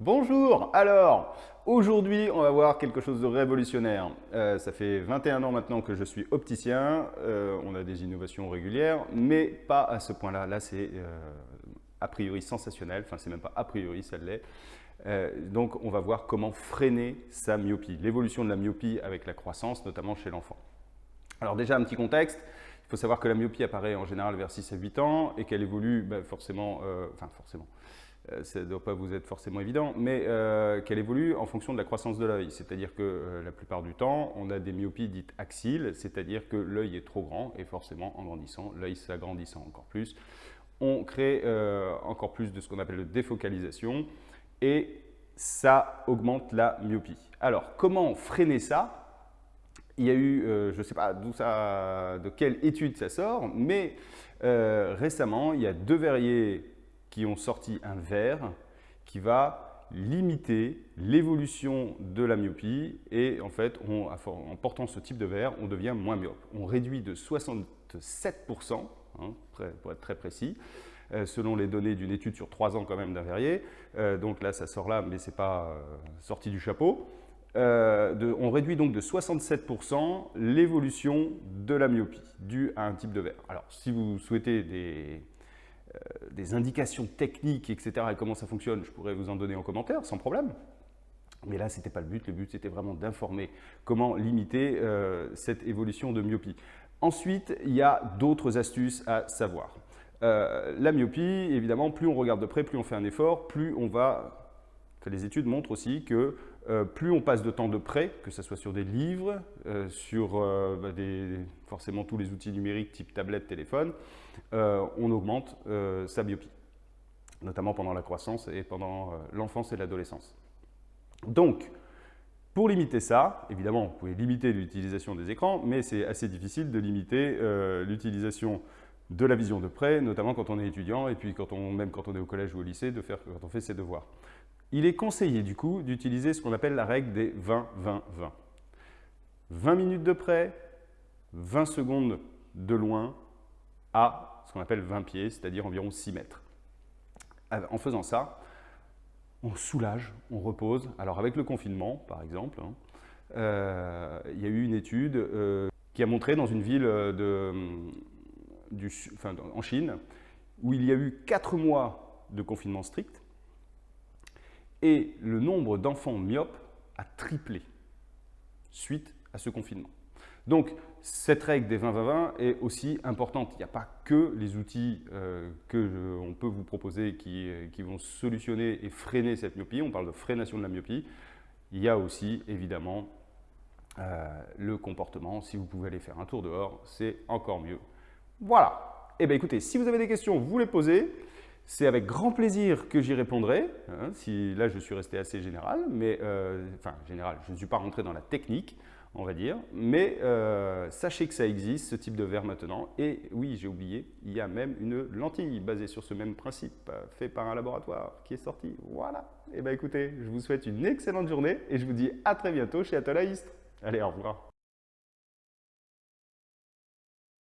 Bonjour Alors, aujourd'hui, on va voir quelque chose de révolutionnaire. Euh, ça fait 21 ans maintenant que je suis opticien. Euh, on a des innovations régulières, mais pas à ce point-là. Là, c'est euh, a priori sensationnel. Enfin, c'est même pas a priori, ça l'est. donc, on va voir comment freiner sa myopie, l'évolution de la myopie avec la croissance, notamment chez l'enfant. Alors déjà, un petit contexte. Il faut savoir que la myopie apparaît en général vers 6 à 8 ans et qu'elle évolue ben, forcément, enfin forcément, ça ne doit pas vous être forcément évident, mais euh, qu'elle évolue en fonction de la croissance de l'œil. C'est-à-dire que la plupart du temps, on a des myopies dites axiles, c'est-à-dire que l'œil est trop grand et forcément en grandissant, l'œil s'agrandissant encore plus, on crée encore plus de ce qu'on appelle de défocalisation et ça augmente la myopie. Alors, comment freiner ça? Il y a eu, euh, je ne sais pas ça, de quelle étude ça sort, mais euh, récemment, il y a deux verriers qui ont sorti un verre qui va limiter l'évolution de la myopie et en fait, en portant ce type de verre, on devient moins myope. On réduit de 67%, hein, pour être très précis, euh, selon les données d'une étude sur trois ans quand même d'un verrier. donc là, ça sort là, mais ce n'est pas sorti du chapeau. Euh, on réduit donc de 67% l'évolution de la myopie due à un type de verre. Alors, si vous souhaitez des, euh, des, indications techniques, etc., et comment ça fonctionne, je pourrais vous en donner en commentaire, sans problème. Mais là, ce n'était pas le but. Le but, c'était vraiment d'informer comment limiter euh, cette évolution de myopie. Ensuite, il y a d'autres astuces à savoir. la myopie, évidemment, plus on regarde de près, plus on fait un effort, plus on va les études montrent aussi que euh, plus on passe de temps de près, que ce soit sur des livres, euh, sur euh, bah, forcément tous les outils numériques type tablette, téléphone, on augmente sa myopie, notamment pendant la croissance et pendant l'enfance et l'adolescence. Donc, pour limiter ça, évidemment, vous pouvez limiter l'utilisation des écrans, mais c'est assez difficile de limiter l'utilisation de la vision de près, notamment quand on est étudiant et puis même quand on est au collège ou au lycée, de faire quand on fait ses devoirs. Il est conseillé du coup d'utiliser ce qu'on appelle la règle des 20-20-20. 20 minutes de près, 20 secondes de loin à ce qu'on appelle 20 pieds, c'est-à-dire environ 6 mètres. En faisant ça, on soulage, on repose. Alors avec le confinement, par exemple, hein, euh, il y a eu une étude euh, qui a montré dans une ville du, en Chine où il y a eu 4 mois de confinement strict et le nombre d'enfants myopes a triplé suite à ce confinement. Donc, cette règle des 20-20-20 est aussi importante. Il n'y a pas que les outils euh, que peut vous proposer qui, euh, qui, vont solutionner et freiner cette myopie. On parle de freination de la myopie. Il y a aussi, évidemment, euh, le comportement. Si vous pouvez aller faire un tour dehors, c'est encore mieux. Voilà. Eh bien, écoutez, si vous avez des questions, vous les posez. C'est avec grand plaisir que j'y répondrai. Hein, si, là, je suis resté assez général, mais euh, enfin général, je ne suis pas rentré dans la technique, on va dire. Mais euh, sachez que ça existe, ce type de verre maintenant. Et oui, j'ai oublié, il y a même une lentille basée sur ce même principe, fait par un laboratoire qui est sorti. Voilà. Et eh bien écoutez, je vous souhaite une excellente journée et je vous dis à très bientôt chez Atolaïstre. Allez, au revoir.